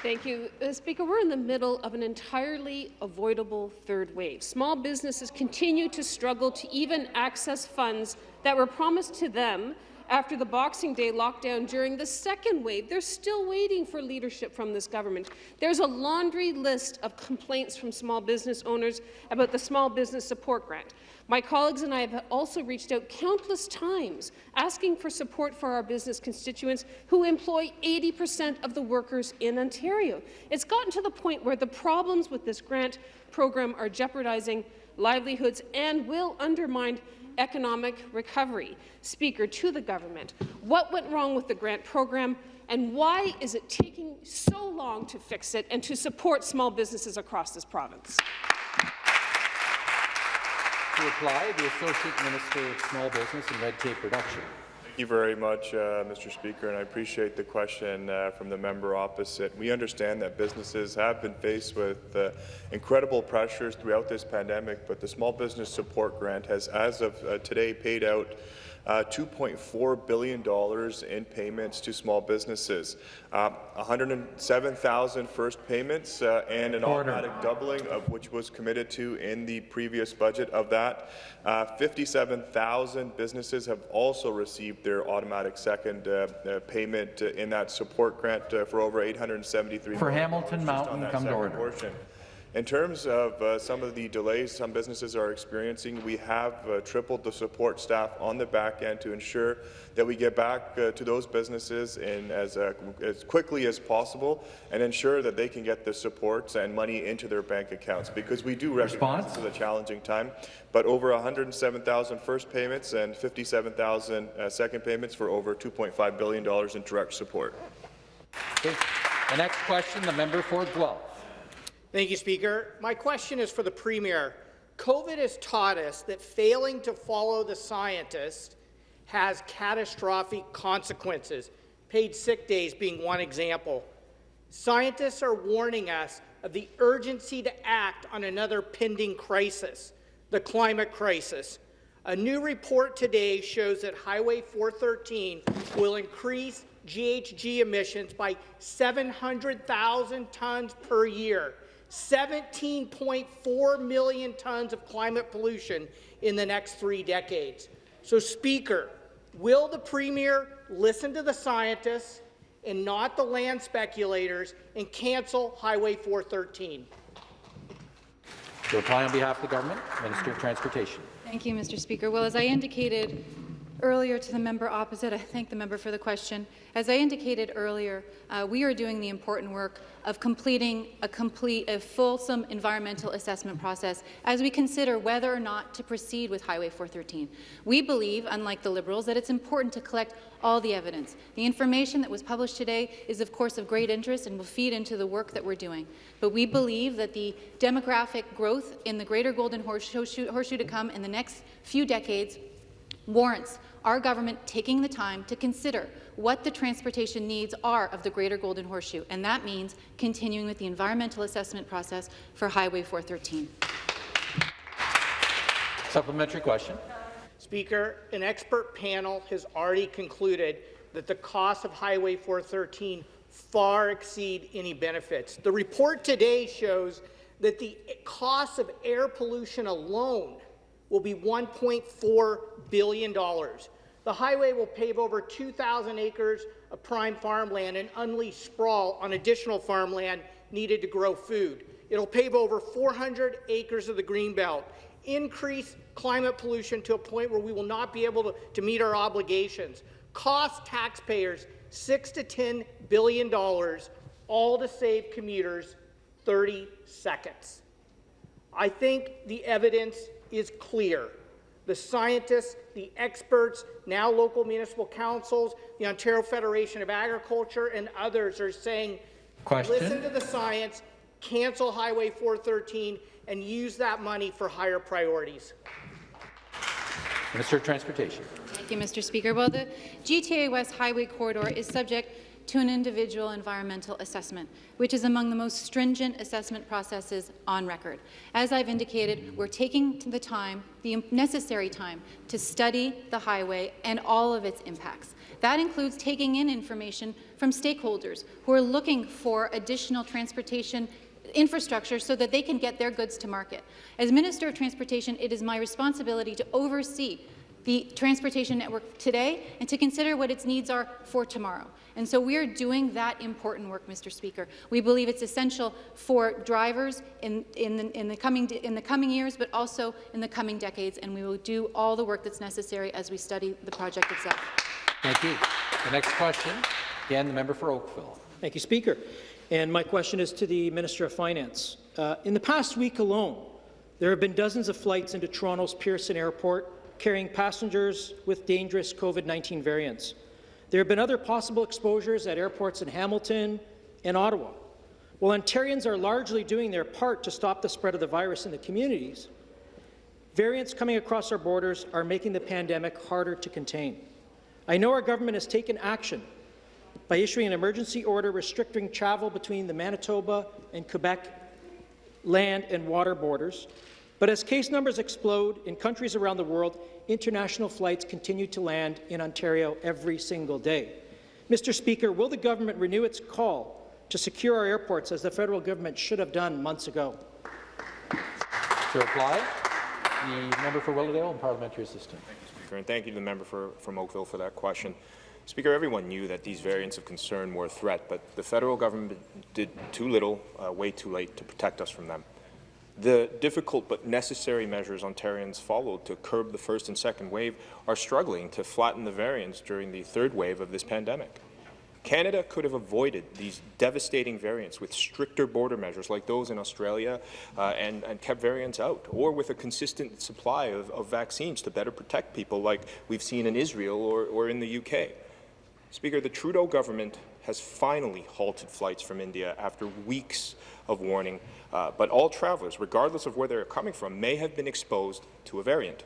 Thank you. Uh, Speaker, we're in the middle of an entirely avoidable third wave. Small businesses continue to struggle to even access funds that were promised to them after the Boxing Day lockdown during the second wave. They're still waiting for leadership from this government. There's a laundry list of complaints from small business owners about the Small Business Support Grant. My colleagues and I have also reached out countless times asking for support for our business constituents who employ 80 percent of the workers in Ontario. It's gotten to the point where the problems with this grant program are jeopardizing livelihoods and will undermine economic recovery. Speaker, to the government, what went wrong with the grant program and why is it taking so long to fix it and to support small businesses across this province? To reply, the Associate Minister of Small Business and Red Tape Reduction. Thank you very much, uh, Mr. Speaker, and I appreciate the question uh, from the member opposite. We understand that businesses have been faced with uh, incredible pressures throughout this pandemic, but the Small Business Support Grant has, as of uh, today, paid out uh, $2.4 billion in payments to small businesses, uh, 107,000 first payments uh, and an Order. automatic doubling of which was committed to in the previous budget of that. Uh, 57,000 businesses have also received their automatic second uh, uh, payment in that support grant for over 873 For Hamilton Mountain, come to order. Portion. In terms of uh, some of the delays some businesses are experiencing, we have uh, tripled the support staff on the back end to ensure that we get back uh, to those businesses in as, uh, as quickly as possible and ensure that they can get the supports and money into their bank accounts because we do recognize Response? this is a challenging time. But over 107,000 first payments and 57,000 uh, second payments for over $2.5 billion in direct support. Okay. The next question, the member for Guelph. Thank you, Speaker. My question is for the Premier. COVID has taught us that failing to follow the scientists has catastrophic consequences, paid sick days being one example. Scientists are warning us of the urgency to act on another pending crisis, the climate crisis. A new report today shows that Highway 413 will increase GHG emissions by 700,000 tons per year 17.4 million tons of climate pollution in the next three decades. So, Speaker, will the Premier listen to the scientists and not the land speculators and cancel Highway 413? To reply on behalf of the government, Minister of Transportation. Thank you, Mr. Speaker. Well, as I indicated Earlier to the member opposite, I thank the member for the question. As I indicated earlier, uh, we are doing the important work of completing a complete, a fulsome environmental assessment process as we consider whether or not to proceed with Highway 413. We believe, unlike the Liberals, that it's important to collect all the evidence. The information that was published today is, of course, of great interest and will feed into the work that we're doing. But we believe that the demographic growth in the Greater Golden Horseshoe, horseshoe to come in the next few decades warrants our government taking the time to consider what the transportation needs are of the Greater Golden Horseshoe, and that means continuing with the environmental assessment process for Highway 413. Supplementary question. Speaker, an expert panel has already concluded that the cost of Highway 413 far exceed any benefits. The report today shows that the cost of air pollution alone will be $1.4 billion. The highway will pave over 2,000 acres of prime farmland and unleash sprawl on additional farmland needed to grow food. It'll pave over 400 acres of the Greenbelt, increase climate pollution to a point where we will not be able to, to meet our obligations, cost taxpayers 6 to 10 billion dollars, all to save commuters 30 seconds. I think the evidence is clear. The scientists, the experts, now local municipal councils, the Ontario Federation of Agriculture, and others are saying, Question. listen to the science, cancel Highway 413, and use that money for higher priorities. Minister of Transportation. Thank you, Mr. Speaker. Well, the GTA West Highway Corridor is subject to an individual environmental assessment, which is among the most stringent assessment processes on record. As I've indicated, we're taking the time, the necessary time, to study the highway and all of its impacts. That includes taking in information from stakeholders who are looking for additional transportation infrastructure so that they can get their goods to market. As Minister of Transportation, it is my responsibility to oversee the transportation network today and to consider what its needs are for tomorrow. And so we are doing that important work, Mr. Speaker. We believe it's essential for drivers in, in, the, in, the coming, in the coming years, but also in the coming decades, and we will do all the work that's necessary as we study the project itself. Thank you. The next question, again, the member for Oakville. Thank you, Speaker. And my question is to the Minister of Finance. Uh, in the past week alone, there have been dozens of flights into Toronto's Pearson Airport carrying passengers with dangerous COVID-19 variants. There have been other possible exposures at airports in Hamilton and Ottawa. While Ontarians are largely doing their part to stop the spread of the virus in the communities, variants coming across our borders are making the pandemic harder to contain. I know our government has taken action by issuing an emergency order restricting travel between the Manitoba and Quebec land and water borders, but as case numbers explode in countries around the world, international flights continue to land in Ontario every single day. Mr. Speaker, will the government renew its call to secure our airports as the federal government should have done months ago? To reply, the member for Willowdale and parliamentary assistant. Thank you, Speaker, and thank you to the member for, from Oakville for that question. Speaker, everyone knew that these variants of concern were a threat, but the federal government did too little, uh, way too late to protect us from them. The difficult but necessary measures Ontarians followed to curb the first and second wave are struggling to flatten the variants during the third wave of this pandemic. Canada could have avoided these devastating variants with stricter border measures like those in Australia uh, and, and, kept variants out, or with a consistent supply of, of, vaccines to better protect people like we've seen in Israel or, or in the UK. Speaker, the Trudeau government has finally halted flights from India after weeks of warning uh, but all travelers, regardless of where they're coming from, may have been exposed to a variant.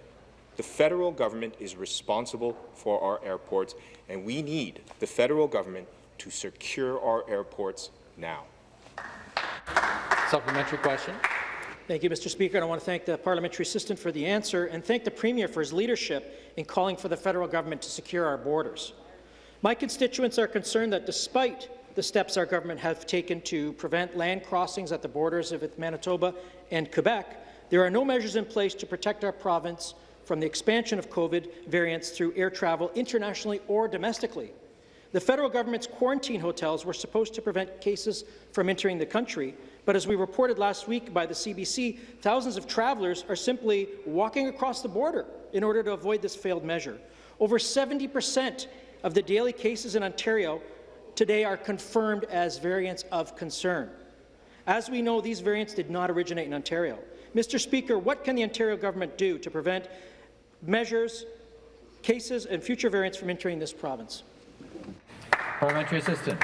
The federal government is responsible for our airports, and we need the federal government to secure our airports now. Supplementary question. Thank you, Mr. Speaker. And I want to thank the parliamentary assistant for the answer and thank the Premier for his leadership in calling for the federal government to secure our borders. My constituents are concerned that despite the steps our government have taken to prevent land crossings at the borders of Manitoba and Quebec, there are no measures in place to protect our province from the expansion of COVID variants through air travel internationally or domestically. The federal government's quarantine hotels were supposed to prevent cases from entering the country, but as we reported last week by the CBC, thousands of travellers are simply walking across the border in order to avoid this failed measure. Over 70 percent of the daily cases in Ontario today are confirmed as variants of concern. As we know, these variants did not originate in Ontario. Mr. Speaker, what can the Ontario government do to prevent measures, cases and future variants from entering this province? Parliamentary assistant.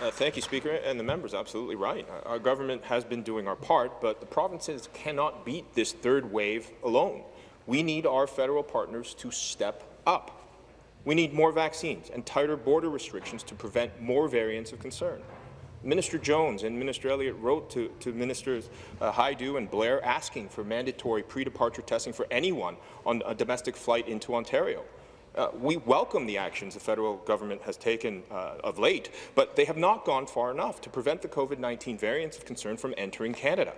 Uh, thank you, Speaker, and the member is absolutely right. Our government has been doing our part, but the provinces cannot beat this third wave alone. We need our federal partners to step up. We need more vaccines and tighter border restrictions to prevent more variants of concern. Minister Jones and Minister Elliott wrote to, to Ministers uh, Hajdu and Blair asking for mandatory pre-departure testing for anyone on a domestic flight into Ontario. Uh, we welcome the actions the federal government has taken uh, of late, but they have not gone far enough to prevent the COVID-19 variants of concern from entering Canada.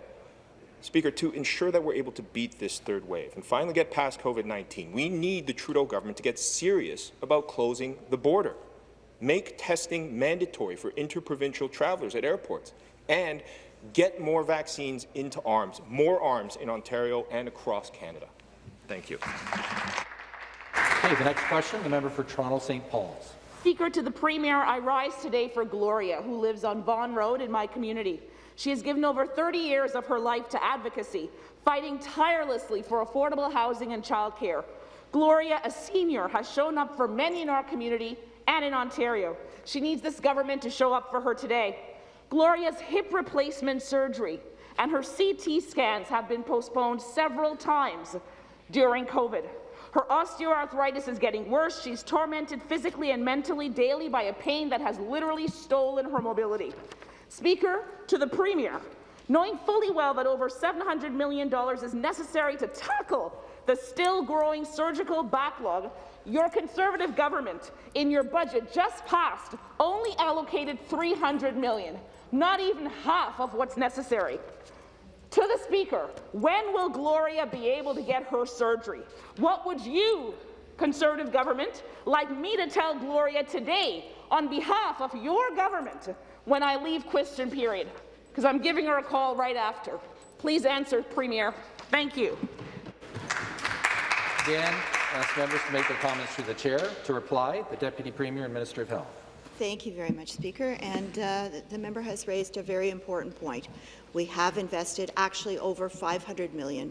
Speaker, to ensure that we're able to beat this third wave and finally get past COVID-19, we need the Trudeau government to get serious about closing the border, make testing mandatory for interprovincial travellers at airports, and get more vaccines into arms, more arms in Ontario and across Canada. Thank you. Okay, the next question, the member for Toronto St. Paul's. Speaker, to the Premier, I rise today for Gloria, who lives on Vaughan Road in my community. She has given over 30 years of her life to advocacy, fighting tirelessly for affordable housing and childcare. Gloria, a senior, has shown up for many in our community and in Ontario. She needs this government to show up for her today. Gloria's hip replacement surgery and her CT scans have been postponed several times during COVID. Her osteoarthritis is getting worse. She's tormented physically and mentally daily by a pain that has literally stolen her mobility. Speaker, to the Premier, knowing fully well that over $700 million is necessary to tackle the still growing surgical backlog, your Conservative government, in your budget just passed, only allocated 300 million, not even half of what's necessary. To the Speaker, when will Gloria be able to get her surgery? What would you, Conservative government, like me to tell Gloria today on behalf of your government when I leave question period? Because I'm giving her a call right after. Please answer, Premier. Thank you. Again, ask members to make their comments through the chair. To reply, the Deputy Premier and Minister of Health. Thank you very much, Speaker. And uh, the member has raised a very important point. We have invested actually over $500 million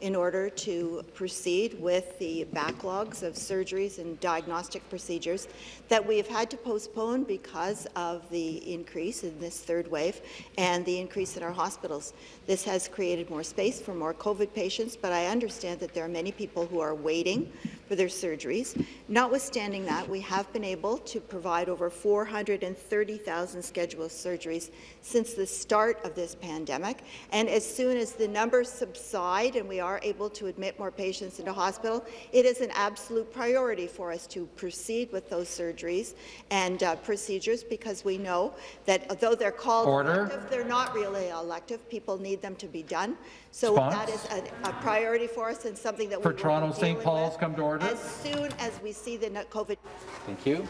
in order to proceed with the backlogs of surgeries and diagnostic procedures that we have had to postpone because of the increase in this third wave and the increase in our hospitals. This has created more space for more COVID patients, but I understand that there are many people who are waiting for their surgeries. Notwithstanding that, we have been able to provide over 430,000 scheduled surgeries since the start of this pandemic. And as soon as the numbers subside and we are able to admit more patients into hospital, it is an absolute priority for us to proceed with those surgeries and uh, procedures because we know that though they're called Order. elective, they're not really elective. People need them to be done. So Response? that is a, a priority for us and something that For we will Toronto be St. Paul's, come to order. As soon as we see the COVID. Thank you.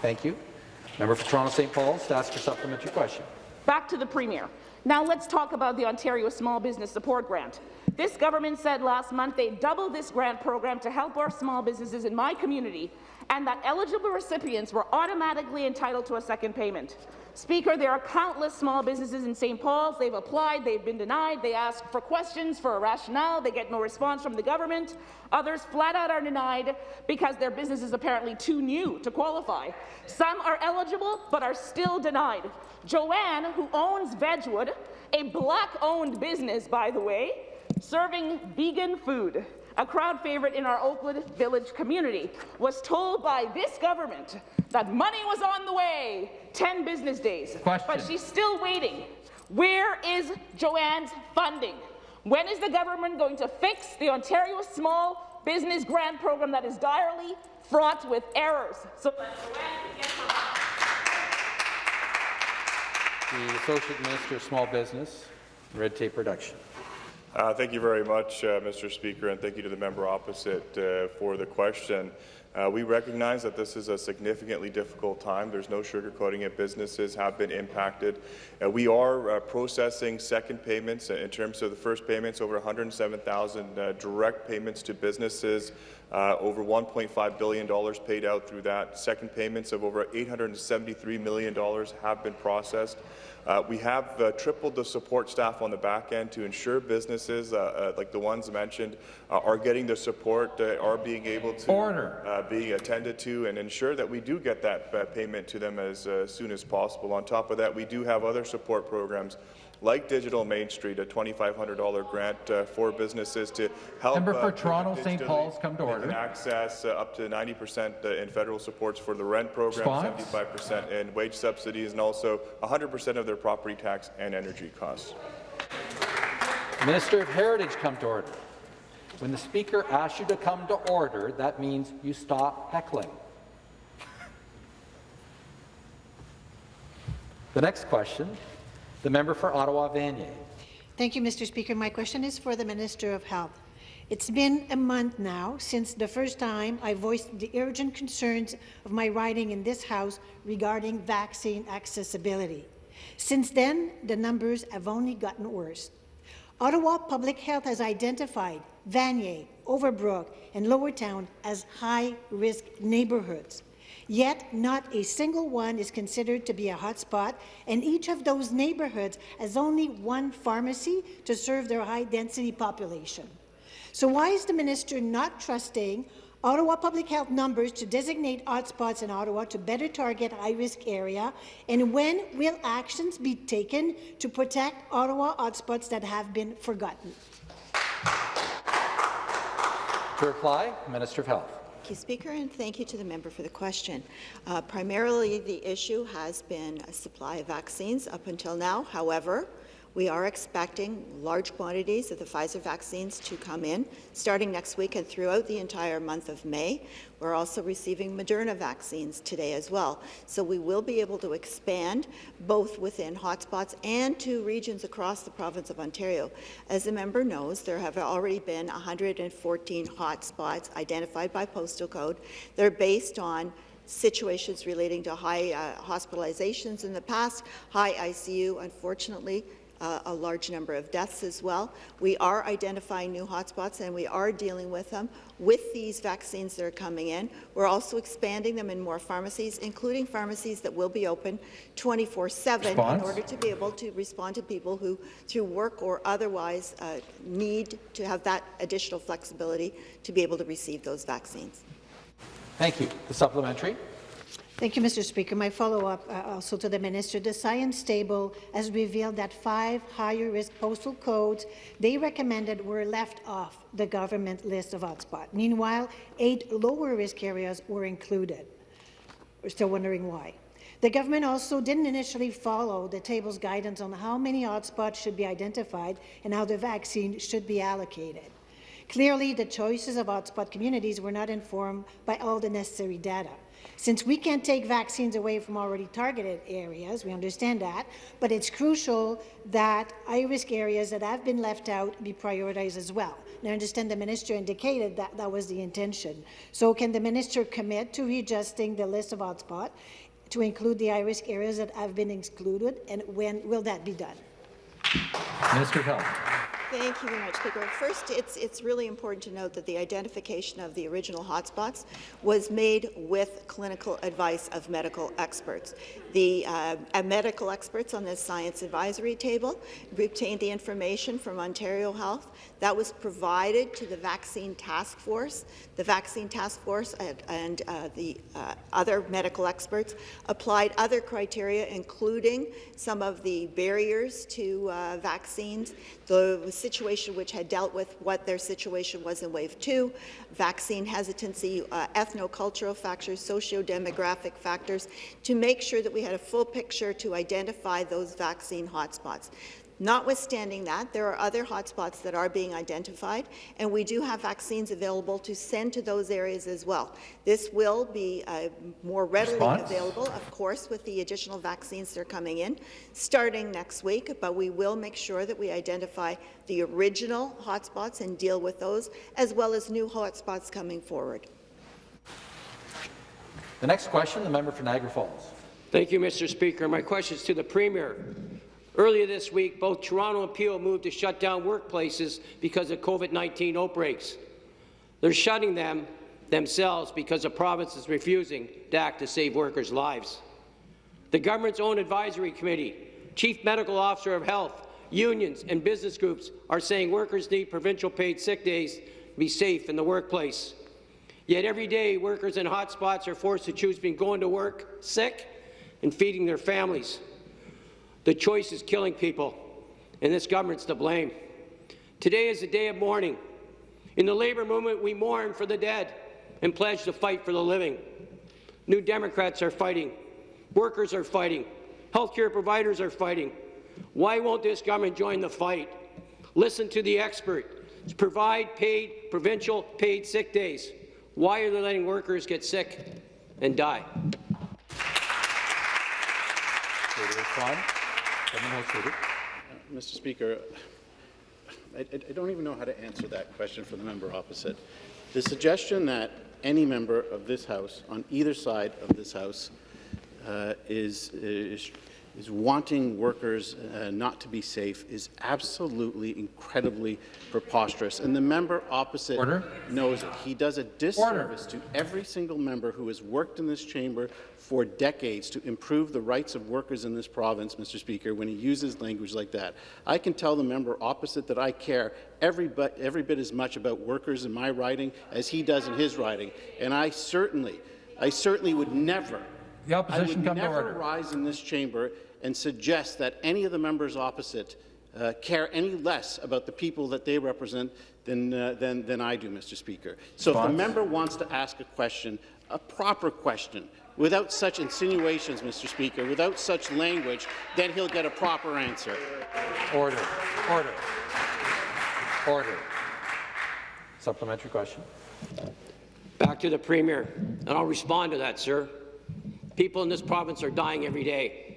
Thank you. Member for Toronto St. Paul's to ask your supplementary question. Back to the Premier. Now let's talk about the Ontario Small Business Support Grant. This government said last month they doubled this grant program to help our small businesses in my community and that eligible recipients were automatically entitled to a second payment. Speaker, there are countless small businesses in St. Paul's. They've applied, they've been denied, they ask for questions, for a rationale, they get no response from the government. Others flat out are denied because their business is apparently too new to qualify. Some are eligible but are still denied. Joanne, who owns Vegwood, a black-owned business, by the way, serving vegan food, a crowd favorite in our Oakwood Village community, was told by this government that money was on the way 10 business days. Question. But she's still waiting. Where is Joanne's funding? When is the government going to fix the Ontario Small Business Grant Program that is direly fraught with errors so that Joanne can get her The Associate Minister of Small Business, Red Tape Reduction. Uh, thank you very much, uh, Mr. Speaker, and thank you to the member opposite uh, for the question. Uh, we recognize that this is a significantly difficult time. There's no sugarcoating it. Businesses have been impacted. Uh, we are uh, processing second payments in terms of the first payments, over 107,000 uh, direct payments to businesses, over $1.5 billion paid out through that. Second payments of over $873 million have been processed. Uh, we have uh, tripled the support staff on the back end to ensure businesses, uh, uh like the ones mentioned, uh, are getting the support, uh, are being able to Order. be attended to, and ensure that we do get that payment to them as soon as possible. On top of that, we do have other support programs like Digital Main Street, a $2,500 grant uh, for businesses to help Member for uh, Toronto St. Paul's come to order. Access uh, up to 90% uh, in federal supports for the rent program, 75% in wage subsidies, and also 100% of their property tax and energy costs. Minister of Heritage come to order. When the Speaker asks you to come to order, that means you stop heckling. The next question the member for Ottawa Vanier. Thank you, Mr. Speaker. My question is for the Minister of Health. It's been a month now since the first time I voiced the urgent concerns of my riding in this House regarding vaccine accessibility. Since then, the numbers have only gotten worse. Ottawa Public Health has identified Vanier, Overbrook, and Lowertown as high-risk neighbourhoods. Yet not a single one is considered to be a hotspot, and each of those neighbourhoods has only one pharmacy to serve their high-density population. So why is the minister not trusting Ottawa Public Health numbers to designate hotspots in Ottawa to better target high-risk area? And when will actions be taken to protect Ottawa hotspots that have been forgotten? To reply, Minister of Health. Thank you, Speaker, and thank you to the member for the question. Uh, primarily, the issue has been a supply of vaccines up until now. However, we are expecting large quantities of the Pfizer vaccines to come in starting next week and throughout the entire month of May. We're also receiving Moderna vaccines today as well. So we will be able to expand both within hotspots and to regions across the province of Ontario. As the member knows, there have already been 114 hotspots identified by postal code. They're based on situations relating to high uh, hospitalizations in the past, high ICU, unfortunately, uh, a large number of deaths as well. We are identifying new hotspots and we are dealing with them with these vaccines that are coming in. We're also expanding them in more pharmacies, including pharmacies that will be open 24-7 in order to be able to respond to people who, through work or otherwise, uh, need to have that additional flexibility to be able to receive those vaccines. Thank you. The supplementary. Thank you, Mr. Speaker. My follow-up uh, also to the minister. The science table has revealed that five higher-risk postal codes they recommended were left off the government list of hotspots. Meanwhile, eight lower-risk areas were included. We're still wondering why. The government also didn't initially follow the table's guidance on how many hotspots should be identified and how the vaccine should be allocated. Clearly, the choices of hotspot communities were not informed by all the necessary data. Since we can't take vaccines away from already targeted areas, we understand that, but it's crucial that high-risk areas that have been left out be prioritized as well. And I understand the minister indicated that that was the intention. So can the minister commit to readjusting the list of hotspots to include the high-risk areas that have been excluded, and when will that be done? Minister of Health. Thank you very much, Speaker. First, it's, it's really important to note that the identification of the original hotspots was made with clinical advice of medical experts. The uh, medical experts on this science advisory table obtained the information from Ontario Health that was provided to the vaccine task force. The vaccine task force and, and uh, the uh, other medical experts applied other criteria, including some of the barriers to uh, vaccines, the situation which had dealt with what their situation was in wave two, vaccine hesitancy, uh, ethnocultural factors, socio-demographic factors, to make sure that we had a full picture to identify those vaccine hotspots. Notwithstanding that, there are other hotspots that are being identified, and we do have vaccines available to send to those areas as well. This will be uh, more readily Response? available, of course, with the additional vaccines that are coming in, starting next week, but we will make sure that we identify the original hotspots and deal with those, as well as new hotspots coming forward. The next question, the member for Niagara Falls. Thank you, Mr. Speaker. My question is to the Premier. Earlier this week, both Toronto and Peel moved to shut down workplaces because of COVID-19 outbreaks. They're shutting them themselves because the province is refusing to act to save workers' lives. The government's own advisory committee, Chief Medical Officer of Health, unions and business groups are saying workers need provincial paid sick days to be safe in the workplace. Yet every day, workers in hotspots are forced to choose between going to work sick and feeding their families. The choice is killing people, and this government's to blame. Today is a day of mourning. In the labour movement, we mourn for the dead and pledge to fight for the living. New Democrats are fighting. Workers are fighting. Healthcare providers are fighting. Why won't this government join the fight? Listen to the expert. Provide paid, provincial paid sick days. Why are they letting workers get sick and die? Mr. Speaker, I, I don't even know how to answer that question for the member opposite. The suggestion that any member of this House, on either side of this House, uh, is, is, is wanting workers uh, not to be safe is absolutely incredibly preposterous. And the member opposite Order. knows it. He does a disservice to every single member who has worked in this chamber for decades to improve the rights of workers in this province, Mr. Speaker, when he uses language like that. I can tell the member opposite that I care every, but, every bit as much about workers in my riding as he does in his riding, and I certainly, I certainly would never, The opposition I would come to never order. rise in this chamber and suggest that any of the members opposite uh, care any less about the people that they represent than, uh, than, than I do, Mr. Speaker. So if the member wants to ask a question, a proper question, without such insinuations, Mr. Speaker, without such language, then he'll get a proper answer. Order. Order. Order. Supplementary question. Back to the Premier, and I'll respond to that, sir. People in this province are dying every day,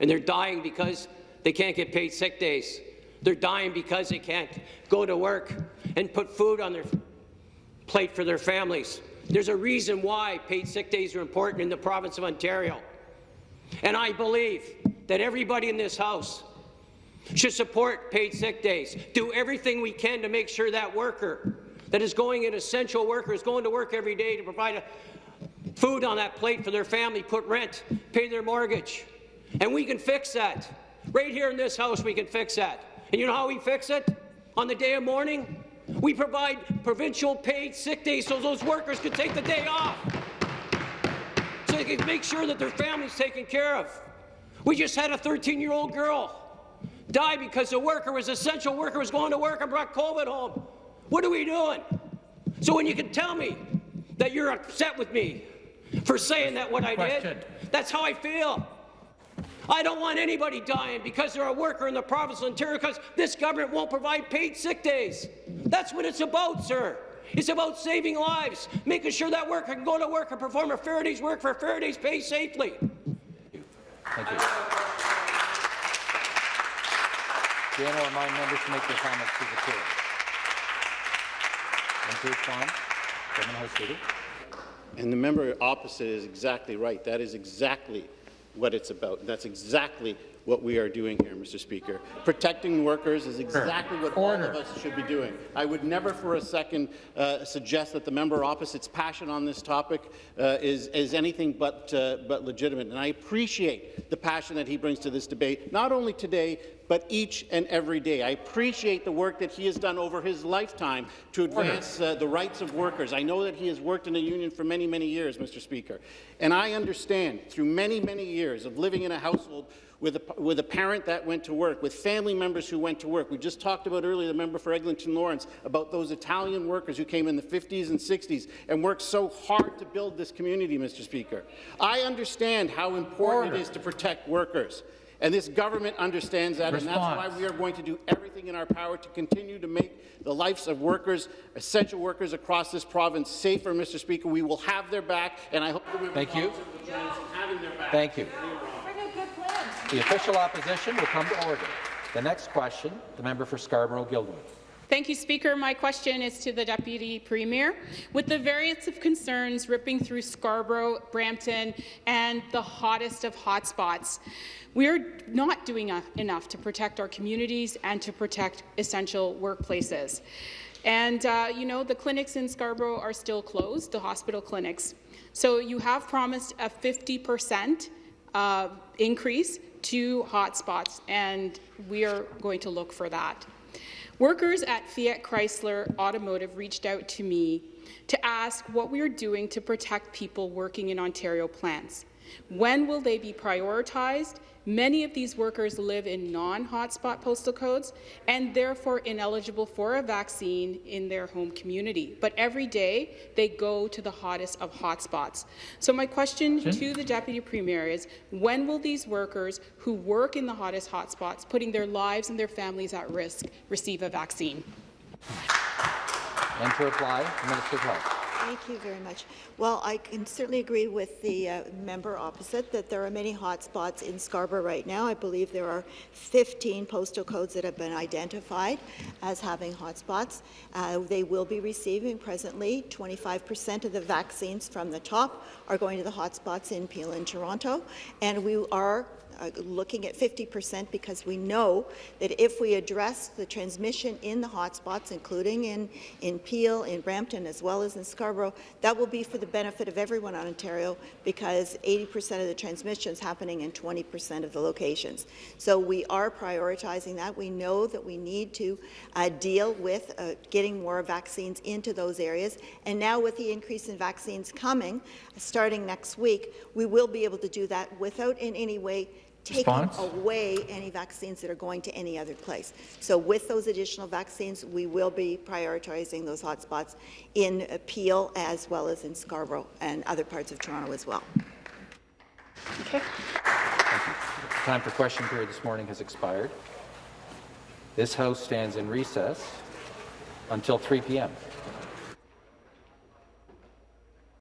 and they're dying because they can't get paid sick days. They're dying because they can't go to work and put food on their plate for their families. There's a reason why paid sick days are important in the province of Ontario. And I believe that everybody in this House should support paid sick days, do everything we can to make sure that worker that is going an essential worker is going to work every day to provide food on that plate for their family, put rent, pay their mortgage. And we can fix that. Right here in this House, we can fix that. And you know how we fix it? On the day of mourning, we provide provincial paid sick days so those workers can take the day off. So they can make sure that their family's taken care of. We just had a 13-year-old girl die because the worker was essential worker was going to work and brought COVID home. What are we doing? So when you can tell me that you're upset with me for saying that what I did, that's how I feel. I don't want anybody dying because they're a worker in the province of Ontario because this government won't provide paid sick days. That's what it's about, sir. It's about saving lives, making sure that worker can go to work and perform a fair day's work for a fair day's pay safely. Thank you. Again, I'll remind members to make their comments to the chair. And to respond, Government House Leader. And the member opposite is exactly right. That is exactly what it's about. That's exactly what we are doing here, Mr. Speaker. Protecting workers is exactly what all of us should be doing. I would never for a second uh, suggest that the member opposite's passion on this topic uh, is, is anything but, uh, but legitimate. And I appreciate the passion that he brings to this debate, not only today, but each and every day. I appreciate the work that he has done over his lifetime to advance uh, the rights of workers. I know that he has worked in a union for many, many years, Mr. Speaker. And I understand through many, many years of living in a household with a, with a parent that went to work, with family members who went to work. We just talked about earlier, the member for Eglinton Lawrence, about those Italian workers who came in the 50s and 60s and worked so hard to build this community, Mr. Speaker. I understand how important it is to protect workers. And this government understands that, and that's why we are going to do everything in our power to continue to make the lives of workers, essential workers across this province, safer, Mr. Speaker. We will have their back, and I hope the member Thank you. will join us in having their back. Thank you. The official opposition will come to order. The next question, the member for Scarborough-Guildwood. Thank you, Speaker. My question is to the Deputy Premier. With the variants of concerns ripping through Scarborough, Brampton, and the hottest of hotspots, we're not doing enough to protect our communities and to protect essential workplaces. And, uh, you know, the clinics in Scarborough are still closed, the hospital clinics. So you have promised a 50 percent uh, increase to hotspots, and we are going to look for that. Workers at Fiat Chrysler Automotive reached out to me to ask what we are doing to protect people working in Ontario plants. When will they be prioritized Many of these workers live in non-hotspot postal codes and therefore ineligible for a vaccine in their home community. But every day, they go to the hottest of hotspots. So my question to the Deputy Premier is, when will these workers who work in the hottest hotspots, putting their lives and their families at risk, receive a vaccine? And to reply, Minister of Health. Thank you very much. Well, I can certainly agree with the uh, member opposite that there are many hotspots in Scarborough right now. I believe there are 15 postal codes that have been identified as having hotspots. Uh, they will be receiving presently 25% of the vaccines from the top are going to the hotspots in Peel and Toronto, and we are uh, looking at 50% because we know that if we address the transmission in the hotspots, including in, in Peel, in Brampton, as well as in Scarborough, that will be for the benefit of everyone in Ontario because 80% of the transmission is happening in 20% of the locations. So we are prioritizing that. We know that we need to uh, deal with uh, getting more vaccines into those areas. And now with the increase in vaccines coming, starting next week, we will be able to do that without in any way taking Response? away any vaccines that are going to any other place. So with those additional vaccines, we will be prioritizing those hotspots in Peel as well as in Scarborough and other parts of Toronto as well. Okay. Time for question period this morning has expired. This House stands in recess until 3 p.m.